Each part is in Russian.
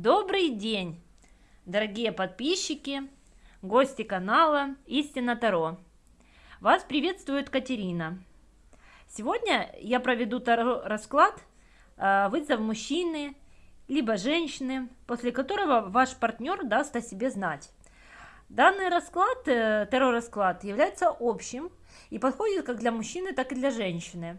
Добрый день, дорогие подписчики, гости канала Истина Таро. Вас приветствует Катерина. Сегодня я проведу таро расклад э, вызов мужчины либо женщины, после которого ваш партнер даст о себе знать. Данный расклад, э, таро расклад, является общим и подходит как для мужчины, так и для женщины.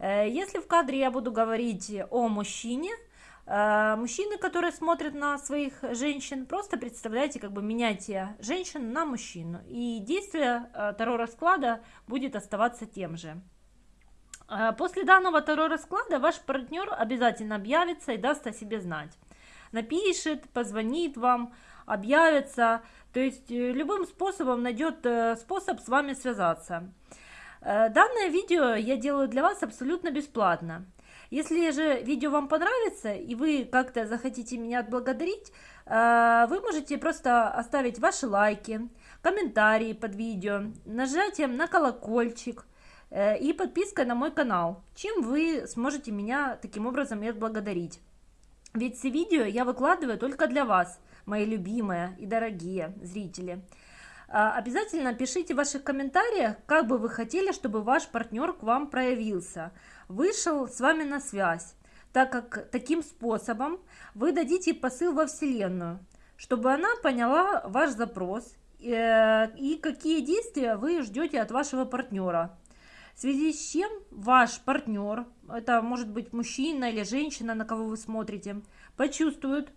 Э, если в кадре я буду говорить о мужчине – мужчины, которые смотрят на своих женщин, просто представляете, как бы меняйте женщин на мужчину. И действие э, Таро расклада будет оставаться тем же. Э, после данного Таро расклада ваш партнер обязательно объявится и даст о себе знать. Напишет, позвонит вам, объявится, то есть любым способом найдет способ с вами связаться. Данное видео я делаю для вас абсолютно бесплатно. Если же видео вам понравится и вы как-то захотите меня отблагодарить, э, вы можете просто оставить ваши лайки, комментарии под видео, нажатием на колокольчик э, и подпиской на мой канал, чем вы сможете меня таким образом и отблагодарить. Ведь все видео я выкладываю только для вас, мои любимые и дорогие зрители. Э, обязательно пишите в ваших комментариях, как бы вы хотели, чтобы ваш партнер к вам проявился – вышел с вами на связь, так как таким способом вы дадите посыл во Вселенную, чтобы она поняла ваш запрос э, и какие действия вы ждете от вашего партнера. В связи с чем ваш партнер, это может быть мужчина или женщина, на кого вы смотрите, почувствует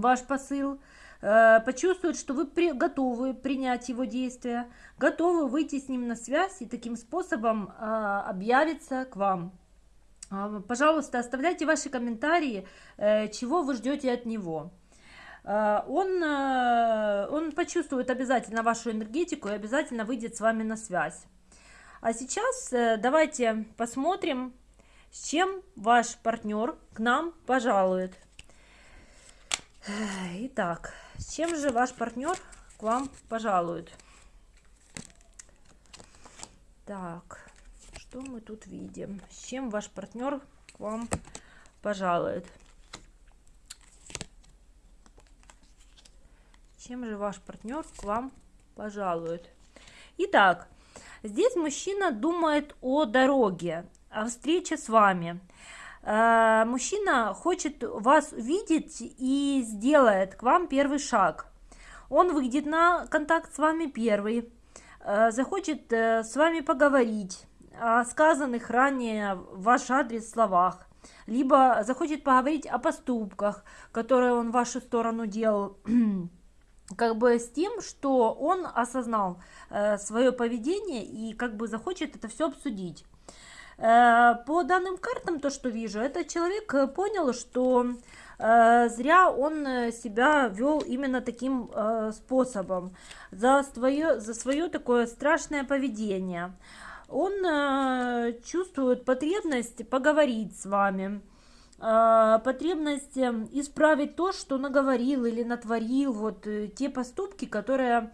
ваш посыл, э, почувствует, что вы при, готовы принять его действия, готовы выйти с ним на связь и таким способом э, объявиться к вам. Э, пожалуйста, оставляйте ваши комментарии, э, чего вы ждете от него. Э, он, э, он почувствует обязательно вашу энергетику и обязательно выйдет с вами на связь. А сейчас давайте посмотрим, с чем ваш партнер к нам пожалует. Итак, чем же ваш партнер к вам пожалует? Так, что мы тут видим? С чем ваш партнер к вам пожалует? Чем же ваш партнер к вам пожалует? Итак, здесь мужчина думает о дороге, о встрече с вами. Э, мужчина хочет вас увидеть и сделает к вам первый шаг. Он выйдет на контакт с вами первый, э, захочет э, с вами поговорить о сказанных ранее в ваш адрес словах, либо захочет поговорить о поступках, которые он в вашу сторону делал, как бы с тем, что он осознал свое поведение и как бы захочет это все обсудить. Э, по данным картам, то, что вижу, этот человек э, понял, что э, зря он себя вел именно таким способом, за свое, за свое такое страшное поведение. Он чувствует потребность поговорить с вами, потребность исправить то, что наговорил или натворил, вот те поступки, которые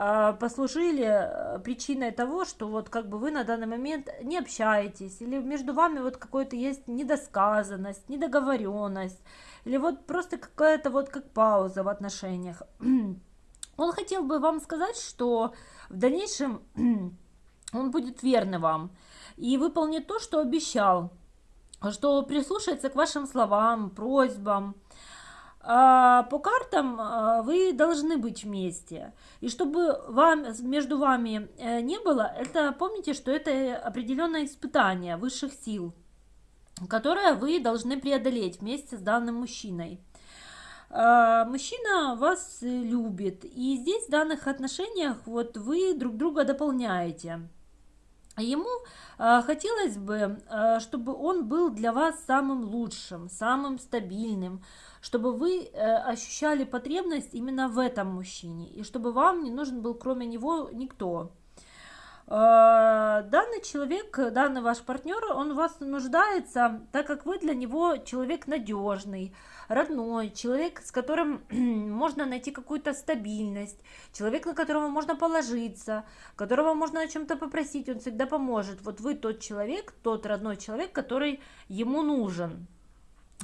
а, послужили э, причиной того, что вот как бы вы на данный момент не общаетесь, или между вами вот какой-то есть недосказанность, недоговоренность, или вот просто какая-то вот как пауза в отношениях. Он хотел бы вам сказать, что в дальнейшем он будет верный вам и выполнит то, что обещал, что прислушается к вашим словам, просьбам, а, по картам а, вы должны быть вместе. И чтобы вам, между вами э, не было, это помните, что это определенное испытание высших сил, которое вы должны преодолеть вместе с данным мужчиной. А, мужчина вас любит, и здесь в данных отношениях вот вы друг друга дополняете. Ему э, хотелось бы, э, чтобы он был для вас самым лучшим, самым стабильным, чтобы вы э, ощущали потребность именно в этом мужчине, и чтобы вам не нужен был кроме него никто. Э, данный человек, данный ваш партнер, он вас нуждается, так как вы для него человек надежный, родной, человек, с которым можно найти какую-то стабильность, человек, на которого можно положиться, которого можно о чем-то попросить, он всегда поможет. Вот вы тот человек, тот родной человек, который ему нужен.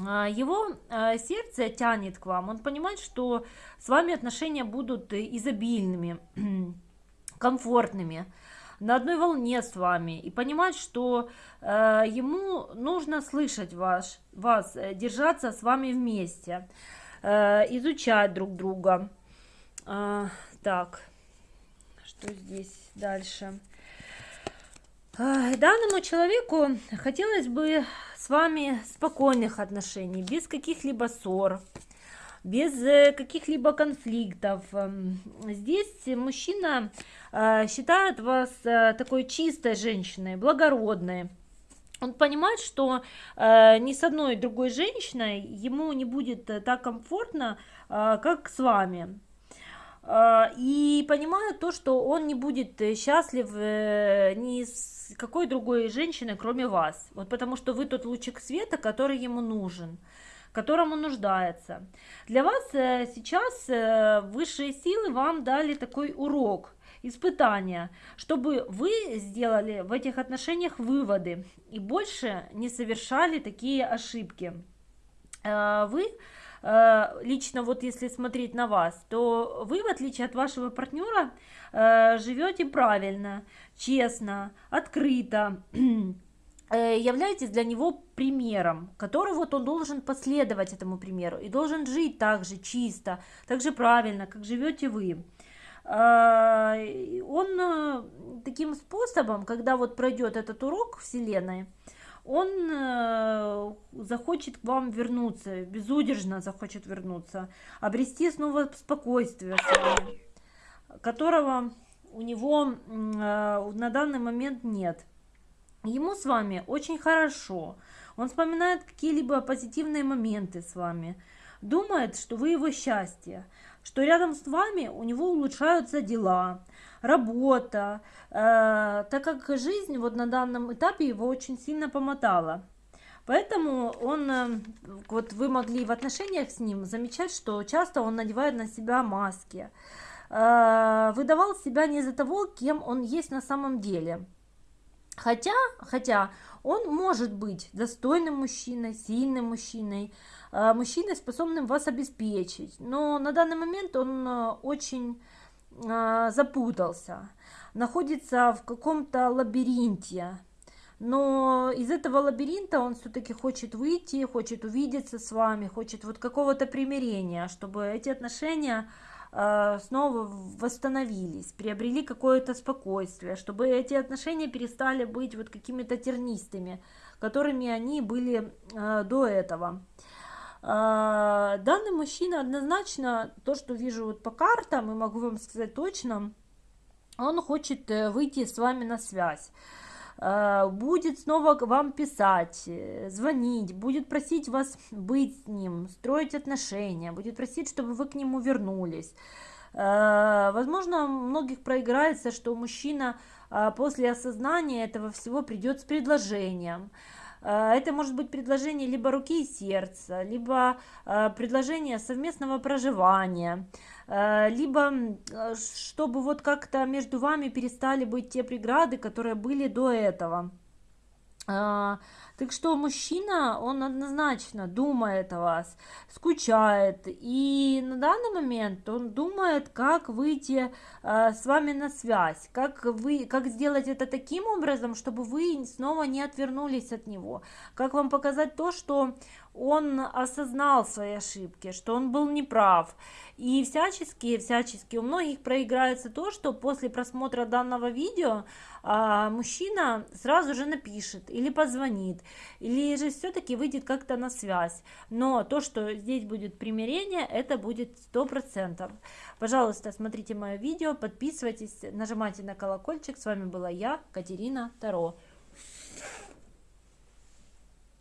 а, его а, сердце тянет к вам, он понимает, что с вами отношения будут изобильными, комфортными, на одной волне с вами и понимать, что э, ему нужно слышать ваш, вас, э, держаться с вами вместе, э, изучать друг друга. Э, так, что здесь дальше? Э, данному человеку хотелось бы с вами спокойных отношений, без каких-либо ссор, без э, каких-либо конфликтов. Эм, здесь мужчина э, считает вас э, такой чистой женщиной, благородной. Он понимает, что ни с одной другой женщиной ему не будет так комфортно, как с вами. и понимает то, что он не будет счастлив ни с какой другой женщиной, кроме вас. Вот потому что вы тот лучик света, который ему нужен котором он нуждается. Для вас э, сейчас э, высшие силы вам дали такой урок, испытание, чтобы вы сделали в этих отношениях выводы и больше не совершали такие ошибки. Э, вы лично вот если смотреть на вас, то вы, в отличие от вашего партнера, живете правильно, честно, открыто, являетесь для него примером, который вот он должен последовать этому примеру и должен жить так же чисто, так же правильно, как живете вы. А, он э, таким способом, когда вот пройдет этот урок Вселенной, он э, захочет к вам вернуться, безудержно захочет вернуться, обрести снова спокойствие которого у него на данный момент нет. Ему с вами очень хорошо. Он вспоминает какие-либо позитивные моменты с вами. Думает, что вы его счастье. Что рядом с вами у него улучшаются дела, работа. Э, так как жизнь вот на данном этапе его очень сильно помотала. Поэтому он, э, вот вы могли в отношениях с ним замечать, что часто он надевает на себя маски. Э, выдавал себя не из-за того, кем он есть на самом деле. Хотя, хотя он может быть достойным мужчиной, сильным мужчиной, э, мужчиной, способным вас обеспечить. Но на данный момент он э, очень э, запутался, находится в каком-то лабиринте. Но из этого лабиринта он все-таки хочет выйти, хочет увидеться с вами, хочет вот какого-то примирения, чтобы эти отношения снова восстановились, приобрели какое-то спокойствие, чтобы эти отношения перестали быть вот какими-то тернистыми, которыми они были э, до этого. Э, данный мужчина однозначно, то, что вижу вот по картам, и могу вам сказать точно, он хочет выйти с вами на связь. Э, будет снова вам писать, э, звонить, будет просить вас быть с ним, строить отношения, будет просить, чтобы вы к нему вернулись. Э, возможно, многих проиграется, что мужчина после осознания этого всего придет с предложением. Это может быть предложение либо руки и сердца, либо предложение совместного проживания. Э, либо чтобы вот как-то между вами перестали быть те преграды, которые были до этого. Так что мужчина, он однозначно думает о вас, скучает, и на данный момент он думает, как выйти э, с вами на связь, как, вы, как сделать это таким образом, чтобы вы снова не отвернулись от него, как вам показать то, что он осознал свои ошибки, что он был неправ. И всячески, всячески у многих проиграется то, что после просмотра данного видео а, мужчина сразу же напишет или позвонит, или же все-таки выйдет как-то на связь. Но то, что здесь будет примирение, это будет сто процентов. Пожалуйста, смотрите мое видео, подписывайтесь, нажимайте на колокольчик. С вами была я, Катерина Таро.